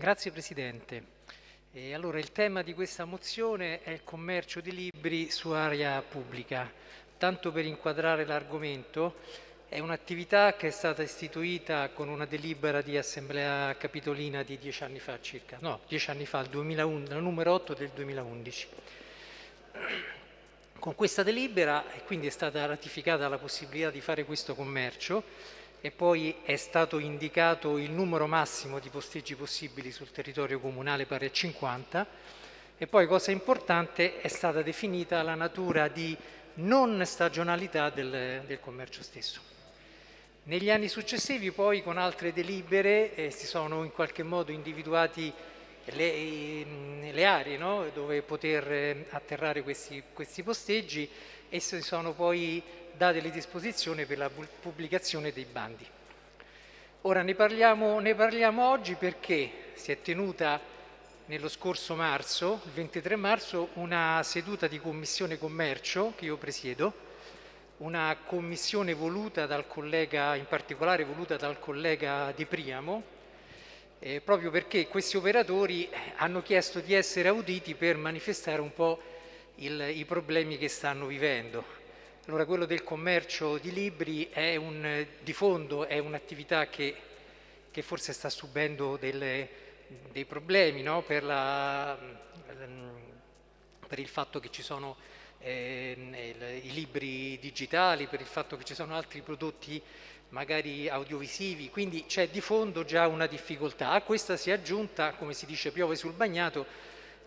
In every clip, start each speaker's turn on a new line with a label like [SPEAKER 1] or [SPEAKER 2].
[SPEAKER 1] Grazie Presidente. E allora, il tema di questa mozione è il commercio di libri su area pubblica. Tanto per inquadrare l'argomento, è un'attività che è stata istituita con una delibera di assemblea capitolina di dieci anni fa circa, no, dieci anni fa, il 2011, la numero 8 del 2011. Con questa delibera, e quindi è stata ratificata la possibilità di fare questo commercio, e poi è stato indicato il numero massimo di posteggi possibili sul territorio comunale pari a 50 e poi, cosa importante, è stata definita la natura di non stagionalità del, del commercio stesso. Negli anni successivi poi con altre delibere eh, si sono in qualche modo individuati le, le aree no? dove poter eh, atterrare questi, questi posteggi e si sono poi date le disposizioni per la pubblicazione dei bandi. Ora ne parliamo, ne parliamo oggi perché si è tenuta nello scorso marzo, il 23 marzo, una seduta di commissione commercio che io presiedo, una commissione voluta dal collega, in particolare voluta dal collega Di Priamo, eh, proprio perché questi operatori hanno chiesto di essere auditi per manifestare un po' il, i problemi che stanno vivendo. Allora quello del commercio di libri un, di fondo è un'attività che, che, forse sta subendo delle, dei problemi no? per, la, per il fatto che ci sono eh, i libri digitali, per il fatto che ci sono altri prodotti magari audiovisivi, quindi c'è di fondo già una difficoltà. A questa si è aggiunta, come si dice, piove sul bagnato,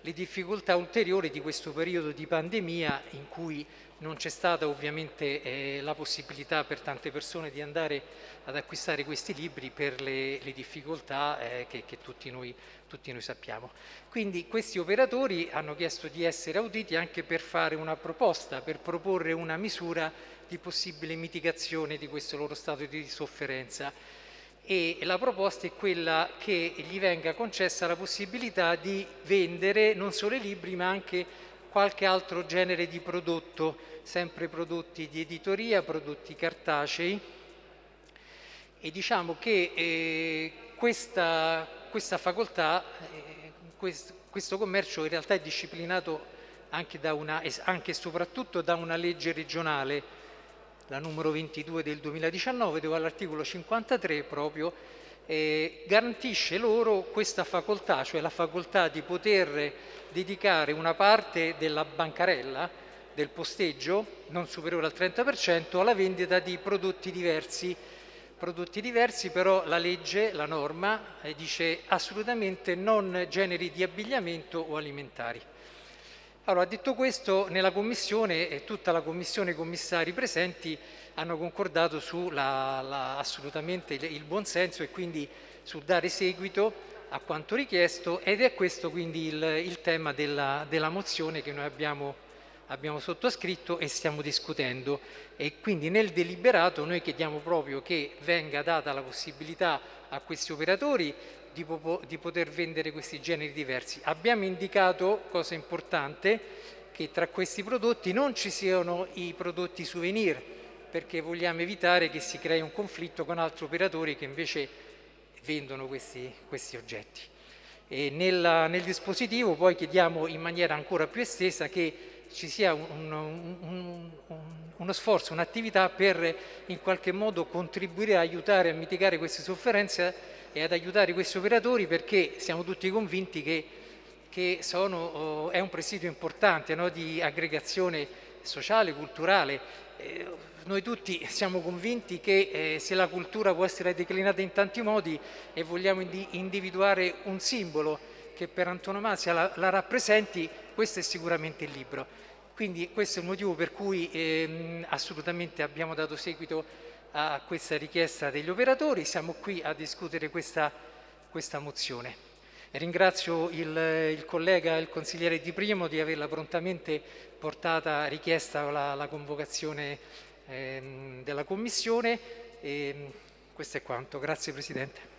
[SPEAKER 1] le difficoltà ulteriori di questo periodo di pandemia in cui non c'è stata ovviamente eh, la possibilità per tante persone di andare ad acquistare questi libri per le, le difficoltà eh, che, che tutti, noi, tutti, noi, sappiamo. Quindi questi operatori hanno chiesto di essere auditi anche per fare una proposta, per proporre una misura di possibile mitigazione di questo loro stato di sofferenza e la proposta è quella che gli venga concessa la possibilità di vendere non solo i libri ma anche qualche altro genere di prodotto, sempre prodotti di editoria, prodotti cartacei. E diciamo che eh, questa, questa, facoltà, eh, quest, questo commercio in realtà è disciplinato anche, una, anche e soprattutto da una legge regionale la numero 22 del 2019, dove all'articolo 53 proprio eh, garantisce loro questa facoltà, cioè la facoltà di poter dedicare una parte della bancarella, del posteggio, non superiore al 30%, alla vendita di prodotti diversi. Prodotti diversi però la legge, la norma, eh, dice assolutamente non generi di abbigliamento o alimentari. Allora, detto questo, nella Commissione e tutta la Commissione, i commissari presenti hanno concordato su la, la, assolutamente il, il buon senso e quindi su dare seguito a quanto richiesto ed è questo quindi il, il tema della, della, mozione che noi abbiamo, abbiamo sottoscritto e stiamo discutendo. E quindi nel deliberato noi chiediamo proprio che venga data la possibilità a questi operatori di, di poter vendere questi generi diversi. Abbiamo indicato, cosa importante, che tra questi prodotti non ci siano i prodotti souvenir, perché vogliamo evitare che si crei un conflitto con altri operatori che invece vendono questi, questi oggetti. Nella, nel dispositivo poi chiediamo in maniera ancora più estesa che ci sia un, un, un, uno sforzo, un'attività per in qualche modo contribuire a aiutare a mitigare queste sofferenze e ad aiutare questi operatori perché siamo tutti convinti che, che sono, oh, è un presidio importante no, di aggregazione sociale, culturale. Eh, noi tutti siamo convinti che eh, se la cultura può essere declinata in tanti modi e vogliamo indi individuare un simbolo che per antonomasia la, la, rappresenti, questo è sicuramente il libro. Quindi questo è il motivo per cui eh, assolutamente abbiamo dato seguito a questa richiesta degli operatori, siamo qui a discutere questa, questa mozione. Ringrazio il, il, collega, il consigliere Di Primo di averla prontamente portata, richiesta la, la convocazione ehm, della Commissione e questo è quanto. Grazie Presidente.